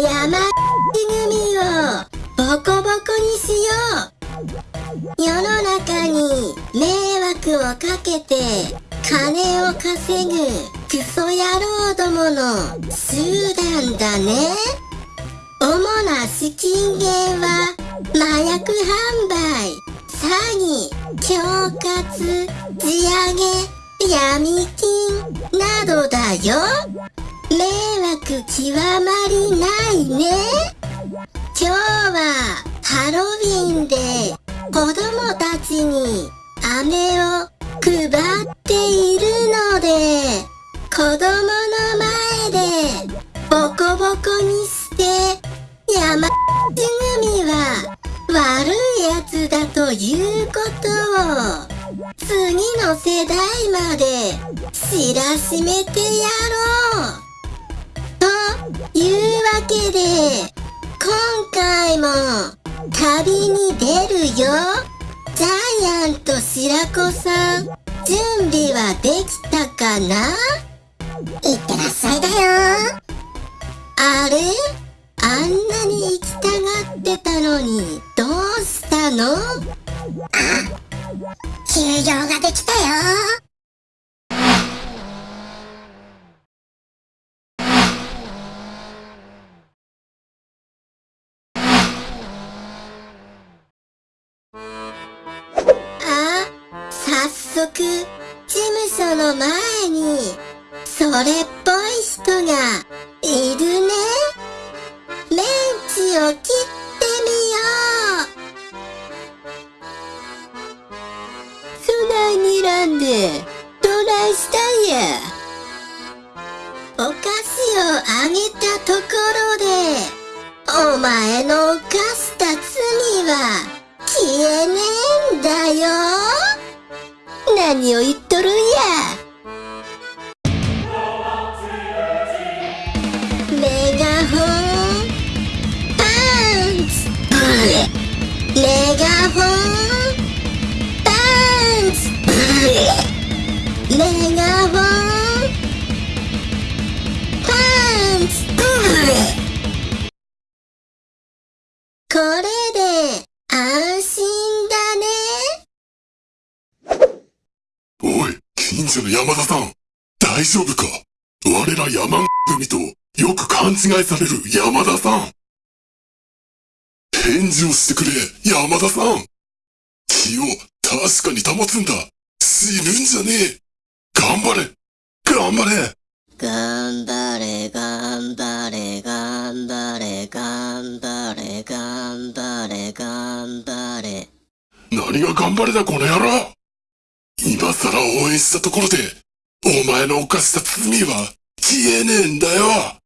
山組をボコボコにしよう。世の中に迷惑をかけて金を稼ぐクソ野郎どもの集団だね。主な資金源は麻薬販売。詐欺恐喝地上げ闇金などだよ。迷惑極まりないね。今日はハロウィンで子供たちに飴を配っているので子供の前でボコボコにして山組は悪いやつだということを次の世代まで知らしめてやろう。いうわけで今回も旅に出るよ。ジャイアント白子さん準備はできたかな？いってらっしゃいだよ。あれ？あんなに行きたがってたのにどうしたの？あ休養ができたよく事務所の前にそれっぽい人がいるね。メンチを切ってみよう。そないにらんで何を言っとるんや。メガホンパンツ近所の山田さん、大丈夫か？我ら山組とよく勘違いされる山田さん。返事をしてくれ、山田さん。気を確かに保つんだ。死ぬんじゃねえ。頑張れ。頑張れ。頑張れ、頑張れ、頑張れ、頑張れ、頑張れ、頑張れ。何が頑張れだ、この野郎今更応援したところで、お前の犯した罪は消えねえんだよ。